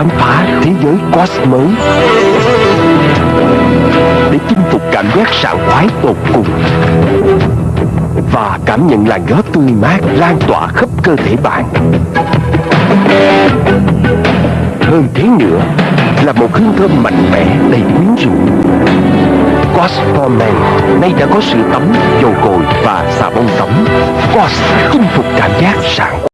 khám phá thế giới Quas mới để chinh phục cảm giác sảng khoái tột cùng và cảm nhận làn gió tươi mát lan tỏa khắp cơ thể bạn. Hơn thế nữa là một hương thơm mạnh mẽ đầy quyến rũ. Quas for Men nay đã có sữa tắm, dầu gội và xà bông tắm. Quas chinh phục cảm giác sảng